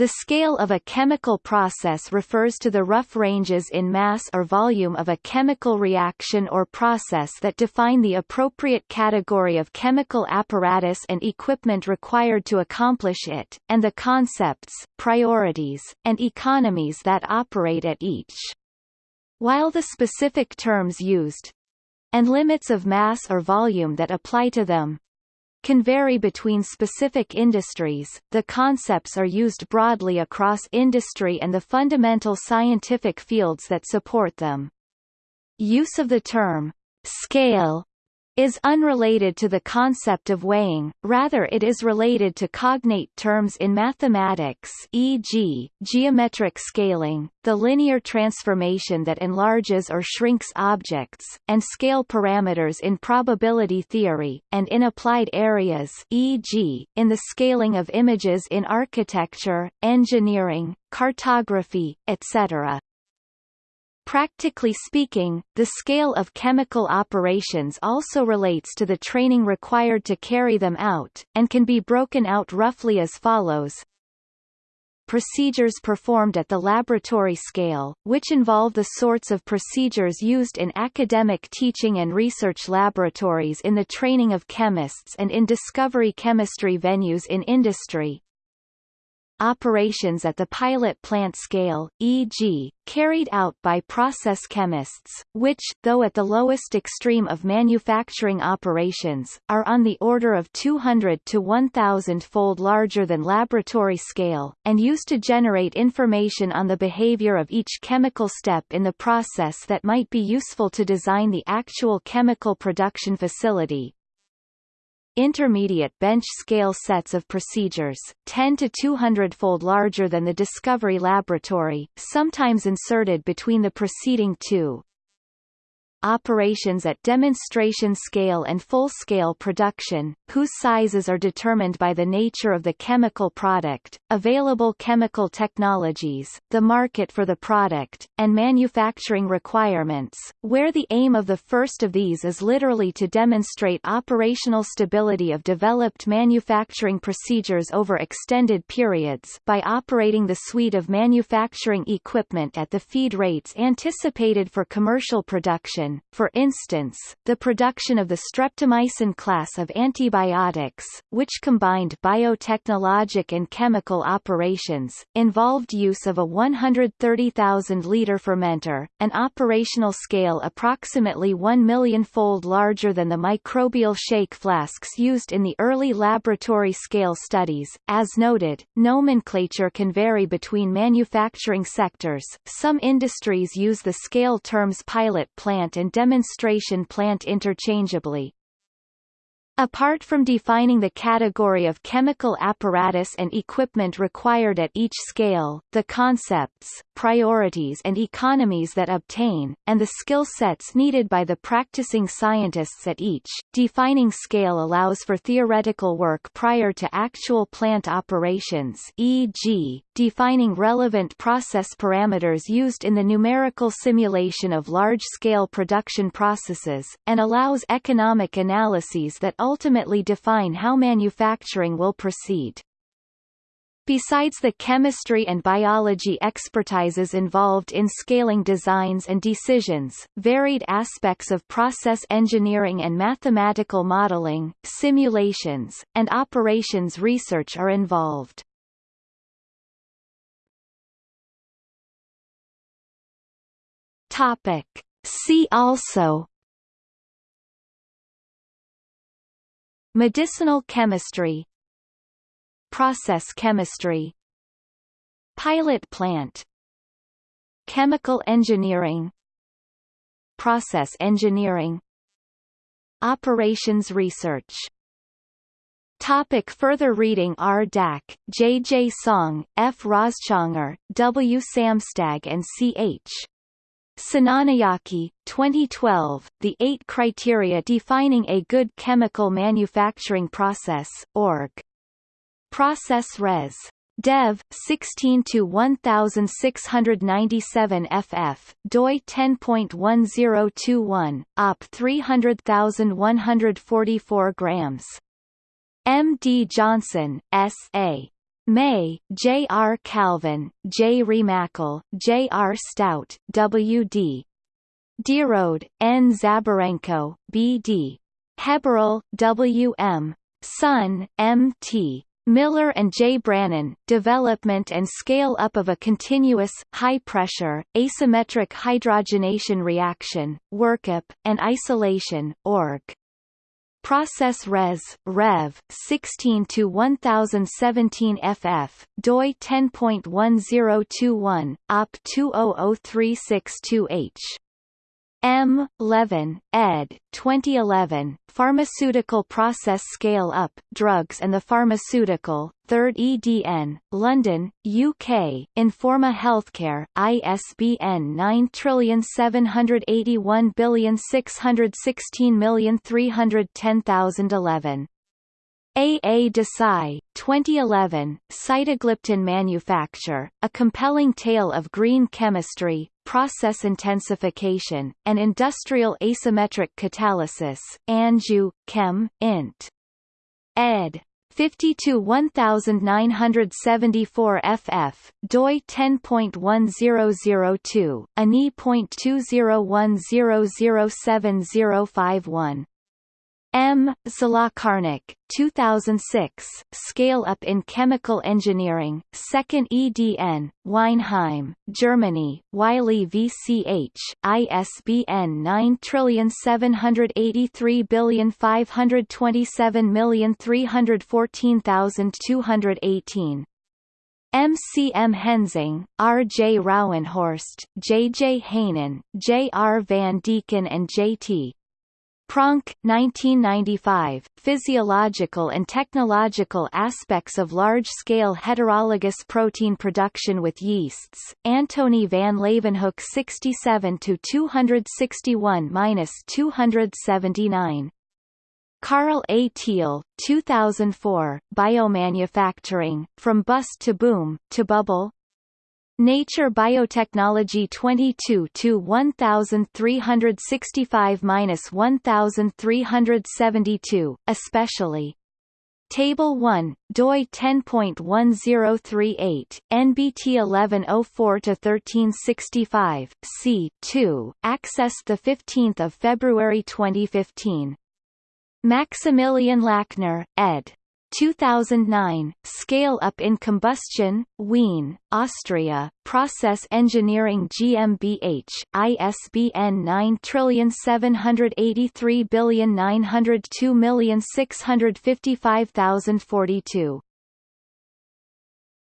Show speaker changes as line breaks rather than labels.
The scale of a chemical process refers to the rough ranges in mass or volume of a chemical reaction or process that define the appropriate category of chemical apparatus and equipment required to accomplish it, and the concepts, priorities, and economies that operate at each. While the specific terms used and limits of mass or volume that apply to them can vary between specific industries, the concepts are used broadly across industry and the fundamental scientific fields that support them. Use of the term scale is unrelated to the concept of weighing, rather it is related to cognate terms in mathematics e.g., geometric scaling, the linear transformation that enlarges or shrinks objects, and scale parameters in probability theory, and in applied areas e.g., in the scaling of images in architecture, engineering, cartography, etc. Practically speaking, the scale of chemical operations also relates to the training required to carry them out, and can be broken out roughly as follows. Procedures performed at the laboratory scale, which involve the sorts of procedures used in academic teaching and research laboratories in the training of chemists and in discovery chemistry venues in industry, operations at the pilot plant scale, e.g., carried out by process chemists, which, though at the lowest extreme of manufacturing operations, are on the order of 200 to 1,000-fold larger than laboratory scale, and used to generate information on the behavior of each chemical step in the process that might be useful to design the actual chemical production facility, intermediate bench-scale sets of procedures, 10 to 200-fold larger than the Discovery Laboratory, sometimes inserted between the preceding two, operations at demonstration scale and full-scale production, whose sizes are determined by the nature of the chemical product, available chemical technologies, the market for the product, and manufacturing requirements, where the aim of the first of these is literally to demonstrate operational stability of developed manufacturing procedures over extended periods by operating the suite of manufacturing equipment at the feed rates anticipated for commercial production for instance, the production of the streptomycin class of antibiotics, which combined biotechnologic and chemical operations, involved use of a 130,000-liter fermenter, an operational scale approximately 1 million-fold larger than the microbial shake flasks used in the early laboratory scale studies. As noted, nomenclature can vary between manufacturing sectors. Some industries use the scale terms pilot plant and demonstration plant interchangeably. Apart from defining the category of chemical apparatus and equipment required at each scale, the concepts, priorities and economies that obtain, and the skill sets needed by the practicing scientists at each, defining scale allows for theoretical work prior to actual plant operations e.g., defining relevant process parameters used in the numerical simulation of large-scale production processes, and allows economic analyses that ultimately define how manufacturing will proceed. Besides the chemistry and biology expertises involved in scaling designs and decisions, varied aspects of process engineering and mathematical modeling, simulations, and operations research are involved. Topic. See also Medicinal chemistry Process chemistry Pilot plant Chemical engineering Process engineering Operations research Topic further reading R. Dach, J. J. Song, F. Roschangar, W. Samstag and C. H. Senanayake, 2012, The Eight Criteria Defining a Good Chemical Manufacturing Process, org. Process Res. Dev 16 to 1697 FF doi 10.1021 op 300144 grams M D Johnson S A May, J. R. Calvin, J. Remacle, J. R. Stout, W. D. Dierode, N. Zaborenko, B. D. Heberl, W. M. Sun, M. T. Miller and J. Brennan, development and scale-up of a continuous, high-pressure, asymmetric hydrogenation reaction, workup, and isolation, org. Process Res. Rev. 16 to 1017 FF, doi 10.1021, op 200362H. M. Levin, ed. 2011, Pharmaceutical Process Scale-Up, Drugs and the Pharmaceutical, 3rd EDN, London, UK, Informa Healthcare, ISBN 9781616310011. A. A. Desai, 2011, Sitagliptin Manufacture, A Compelling Tale of Green Chemistry, Process Intensification, and Industrial Asymmetric Catalysis, Angew, Chem, Int. ed. 52 1974 FF, doi 10.1002, ANI.201007051. M. Zlokarnik, 2006, Scale Up in Chemical Engineering, 2nd EDN, Weinheim, Germany, Wiley VCH, ISBN 9783527314218. M. C. M. Hensing, R. J. Rouwenhorst, J. J. Heijnen, J. R. Van Dijken and J. T. Pronk, 1995, Physiological and Technological Aspects of Large-Scale Heterologous Protein Production with Yeasts, Antonie van Leeuwenhoek 67-261-279. Karl A. Thiel, 2004, Biomanufacturing, From Bust to Boom, to Bubble, Nature Biotechnology 22 to 1365-1372, especially. Table 1, DOI 10.1038, NBT 1104-1365, C. 2, accessed 15 February 2015. Maximilian Lackner, ed. 2009, Scale Up in Combustion, Wien, Austria, Process Engineering GmbH, ISBN 9783902655042.